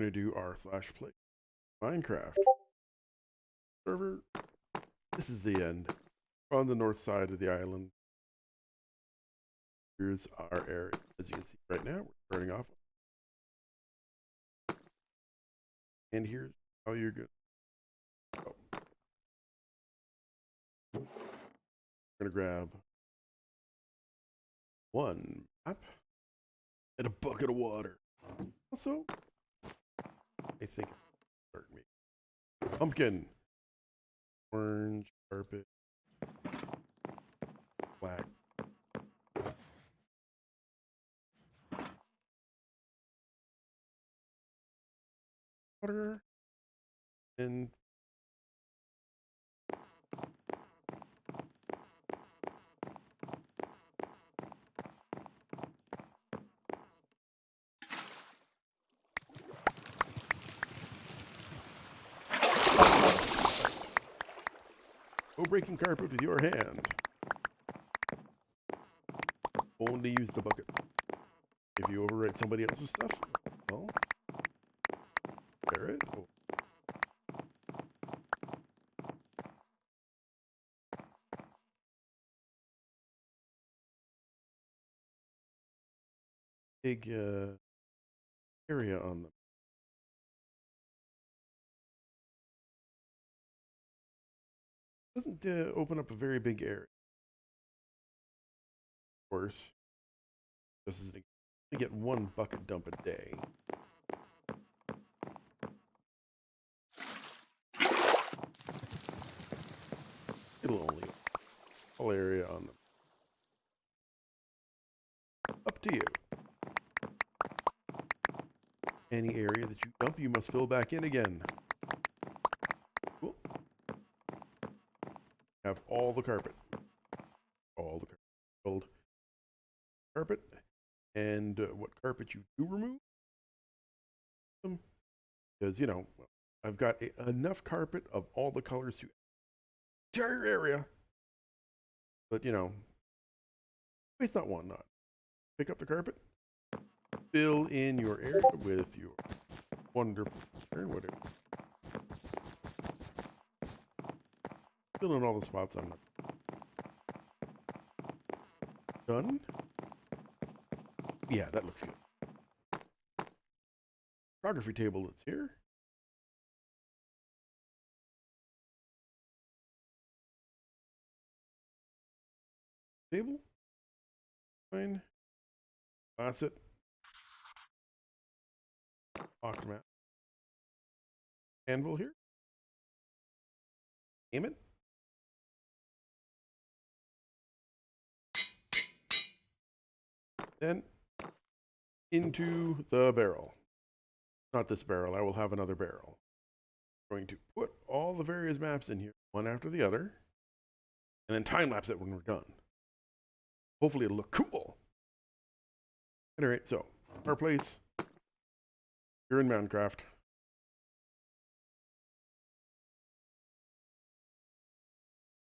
going to do r slash place Minecraft server. This is the end. On the north side of the island. Here's our area. As you can see right now, we're turning off. And here's how you're good. Oh. We're gonna grab one map and a bucket of water. Also, pumpkin, orange carpet, black. Water. And Go breaking carpet with your hand. Only use the bucket. If you overwrite somebody else's stuff, well, share it. Oh. Big uh, area on them. Doesn't uh, open up a very big area. Of course, this is an to get one bucket dump a day. It'll only all area on them. Up to you. Any area that you dump, you must fill back in again. Have all the carpet. All the carpet. Carpet and uh, what carpet you do remove. Because, you know, I've got a, enough carpet of all the colors to entire area. But, you know, waste not one not. Pick up the carpet, fill in your area with your wonderful pattern, whatever. Fill in all the spots I'm done. Yeah, that looks good. Cartography table that's here. Table. Fine. Faucet. Locked map. Anvil here. Aim it. Then into the barrel. Not this barrel, I will have another barrel. I'm going to put all the various maps in here, one after the other, and then time lapse it when we're done. Hopefully it'll look cool. Alright, so, our place, here in Minecraft.